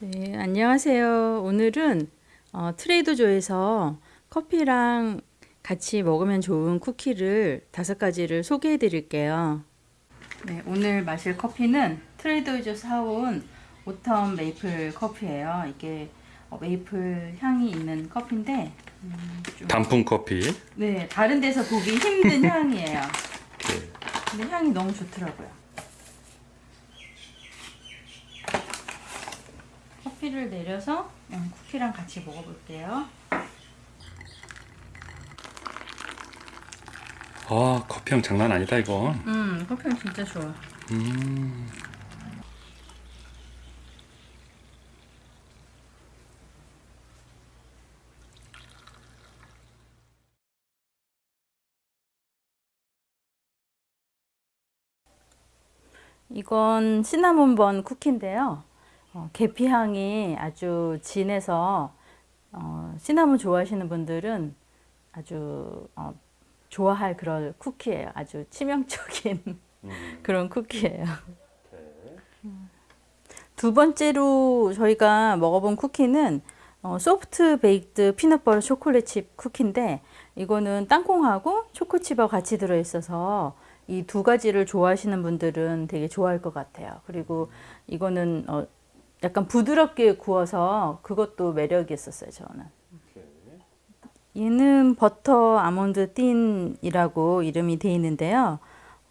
네, 안녕하세요. 오늘은 어, 트레이더조에서 커피랑 같이 먹으면 좋은 쿠키를 다섯 가지를 소개해 드릴게요. 네, 오늘 마실 커피는 트레이더조 사온 오텀 메이플 커피예요. 이게 어, 메이플 향이 있는 커피인데 음, 좀- 단풍 커피. 네, 다른 데서 보기 힘든 향이에요. 이렇게 근데 향이 너무 좋더라고요. 커피를 내려서 음, 쿠키랑 같이 먹어볼게요. 아 커피향 장난 아니다 이거. 음, 커피는 진짜 좋아. 음. 이건 cinnamon bun cookie인데요. 어, 계피 향이 아주 진해서 어, 시나몬 좋아하시는 분들은 아주 어, 좋아할 그런 쿠키예요. 아주 치명적인 그런 쿠키예요. 두 번째로 저희가 먹어본 쿠키는 어, soft baked peanut butter chocolate chip cookie인데 이거는 땅콩하고 초코칩하고 같이 들어있어서 이 두 가지를 좋아하시는 분들은 되게 좋아할 것 같아요. 그리고 이거는 어, 약간 부드럽게 구워서 그것도 매력이 있었어요. 저는. 얘는 버터 아몬드 틴이라고 이름이 돼 있는데요.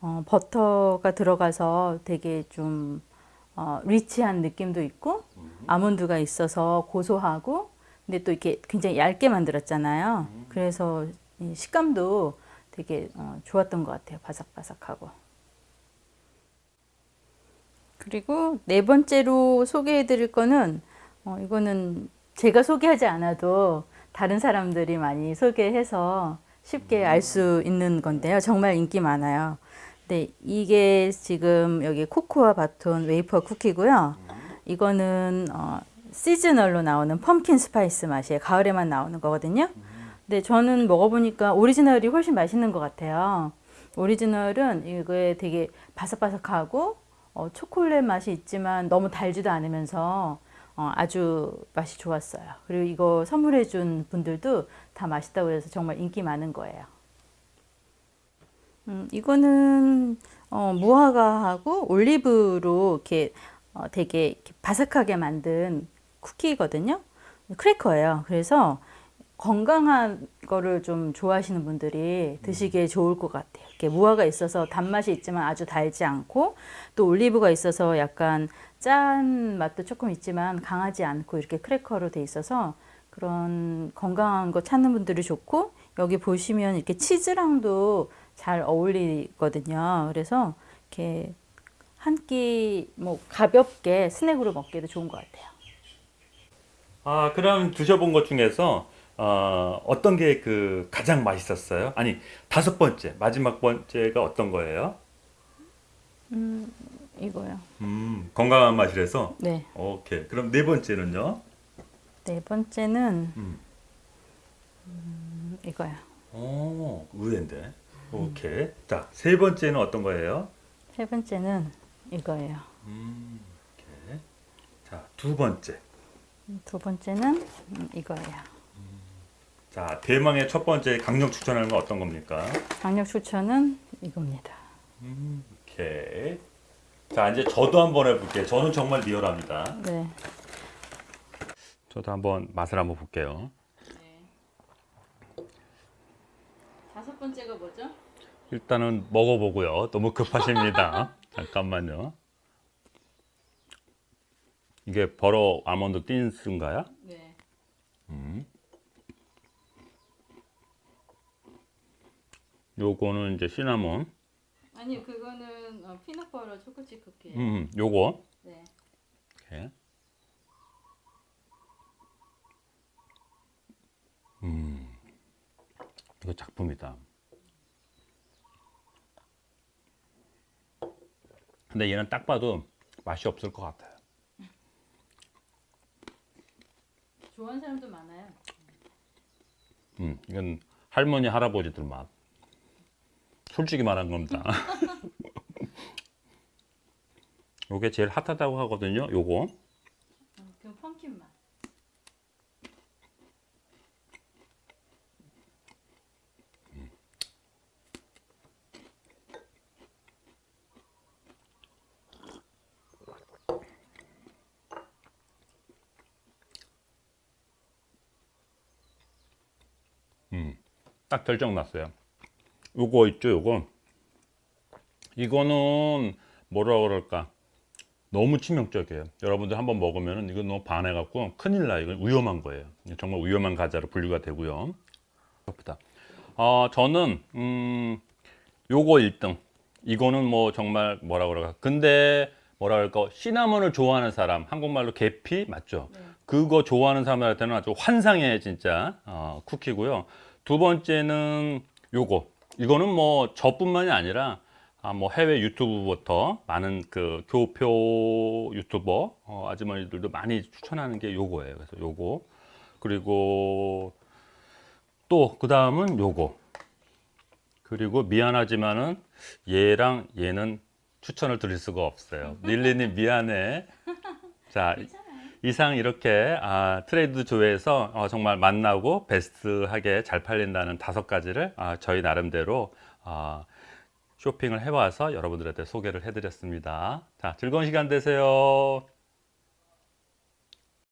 어, 버터가 들어가서 되게 좀 어, 리치한 느낌도 있고 아몬드가 있어서 고소하고 근데 또 이렇게 굉장히 얇게 만들었잖아요. 그래서 이 식감도 되게 어, 좋았던 것 같아요. 바삭바삭하고. 그리고 네 번째로 소개해 드릴 거는 어, 이거는 제가 소개하지 않아도 다른 사람들이 많이 소개해서 쉽게 알 수 있는 건데요. 정말 인기 많아요. 네, 이게 지금 여기 cocoa baton wafer cookie고요. 이거는 어, seasonal로 나오는 pumpkin spice 맛이에요. 가을에만 나오는 거거든요. 근데 저는 먹어보니까 오리지널이 훨씬 맛있는 것 같아요. 오리지널은 이거에 되게 바삭바삭하고 어, 초콜릿 맛이 있지만 너무 달지도 않으면서 어, 아주 맛이 좋았어요. 그리고 이거 선물해 준 분들도 다 맛있다고 해서 정말 인기 많은 거예요. 음, 이거는 어, 무화과하고 올리브로 이렇게 어, 되게 이렇게 바삭하게 만든 쿠키거든요. 크래커예요. 그래서 건강한 거를 좀 좋아하시는 분들이 드시기에 좋을 것 같아요. 이렇게 무화가 있어서 단맛이 있지만 아주 달지 않고 또 올리브가 있어서 약간 짠 맛도 조금 있지만 강하지 않고 이렇게 크래커로 돼 있어서 그런 건강한 거 찾는 분들이 좋고 여기 보시면 이렇게 치즈랑도 잘 어울리거든요. 그래서 이렇게 한 끼 뭐 가볍게 스낵으로 먹기도 좋은 것 같아요. 아 그럼 드셔본 것 중에서 어, 어떤 게 그 가장 맛있었어요? 아니 다섯 번째 마지막 번째가 어떤 거예요? 이거요. 음 건강한 맛이라서. 네. 오케이. 그럼 네 번째는요? 네 번째는 음. 음, 이거요. 오 의외인데. 오케이. 자세 번째는 어떤 거예요? 세 번째는 이거예요. 음. 오케이. 자두 번째. 두 번째는 음, 이거예요. 자 대망의 첫 번째 강력 추천하는 건 어떤 겁니까? 강력 추천은 이겁니다. 오케이. 자 이제 저도 한번 해볼게요. 저는 정말 리얼합니다. 네. 저도 한번 맛을 한번 볼게요. 다섯 번째가 뭐죠? 일단은 먹어보고요. 너무 급하십니다. 잠깐만요. 이게 버러 아몬드 틴스인가요? 네. 요거는 이제 시나몬. 아니 그거는 어, 피넛버터 초코칩 쿠키예요. 음, 요거. 네. 이렇게. 음, 이거 작품이다. 근데 얘는 딱 봐도 맛이 없을 것 같아요. 좋아하는 사람도 많아요. 음, 이건 할머니 할아버지들 맛. 솔직히 말한 겁니다. 요게 제일 핫하다고 하거든요. 요거. 그럼 펌킨 맛. 딱 결정 났어요. 요거 있죠, 요거. 이거는 뭐라 그럴까? 너무 치명적이에요. 여러분들 한번 먹으면은 이거 너무 반해 갖고 큰일 나요. 이건 위험한 거예요. 정말 위험한 과자로 분류가 되고요. 어, 저는 음, 요거 1등. 이거는 뭐 정말 뭐라 그럴까? 근데 뭐라 그럴까? 시나몬을 좋아하는 사람, 한국말로 계피 맞죠? 그거 좋아하는 사람한테는 아주 환상의 진짜 어, 쿠키고요. 두 번째는 요거. 이거는 뭐 저뿐만이 아니라 아, 뭐 해외 유튜브부터 많은 그 교표 유튜버 어, 아주머니들도 많이 추천하는 게 요거예요. 그래서 요거 그리고 또 그 다음은 요거 그리고 미안하지만은 얘랑 얘는 추천을 드릴 수가 없어요. 릴리님 미안해. 자 이상 이렇게 아, 트레이드 조회에서 어, 정말 만나고 베스트하게 잘 팔린다는 다섯 가지를 아, 저희 나름대로 아, 쇼핑을 해와서 여러분들한테 소개를 해드렸습니다. 자 즐거운 시간 되세요.